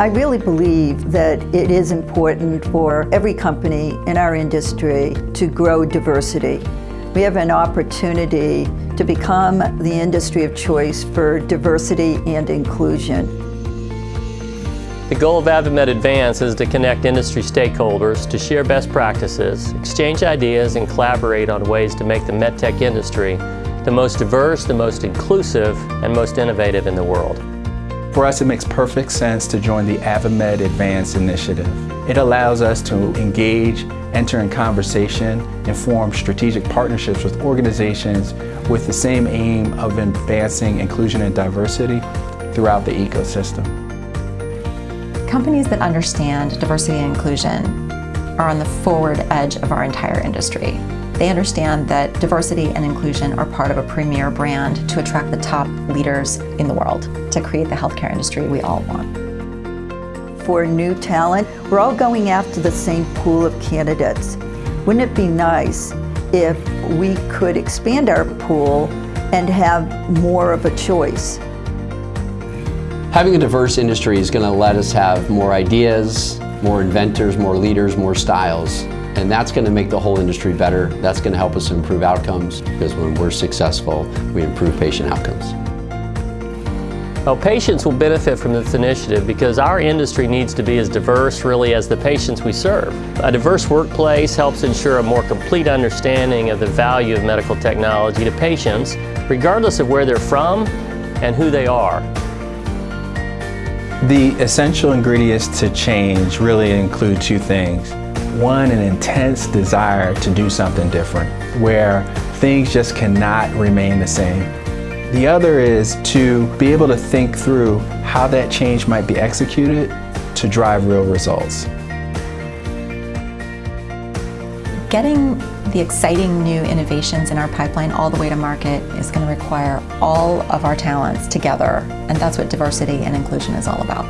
I really believe that it is important for every company in our industry to grow diversity. We have an opportunity to become the industry of choice for diversity and inclusion. The goal of AdvaMed Advance is to connect industry stakeholders to share best practices, exchange ideas, and collaborate on ways to make the medtech industry the most diverse, the most inclusive, and most innovative in the world. For us, it makes perfect sense to join the AdvaMed Advance initiative. It allows us to engage, enter in conversation, and form strategic partnerships with organizations with the same aim of advancing inclusion and diversity throughout the ecosystem. Companies that understand diversity and inclusion are on the forward edge of our entire industry. They understand that diversity and inclusion are part of a premier brand to attract the top leaders in the world to create the healthcare industry we all want. For new talent, we're all going after the same pool of candidates. Wouldn't it be nice if we could expand our pool and have more of a choice? Having a diverse industry is going to let us have more ideas, more inventors, more leaders, more styles. And that's going to make the whole industry better. That's going to help us improve outcomes because when we're successful, we improve patient outcomes. Well, patients will benefit from this initiative because our industry needs to be as diverse really as the patients we serve. A diverse workplace helps ensure a more complete understanding of the value of medical technology to patients regardless of where they're from and who they are. The essential ingredients to change really include two things. One, an intense desire to do something different, where things just cannot remain the same. The other is to be able to think through how that change might be executed to drive real results. Getting the exciting new innovations in our pipeline all the way to market is going to require all of our talents together, and that's what diversity and inclusion is all about.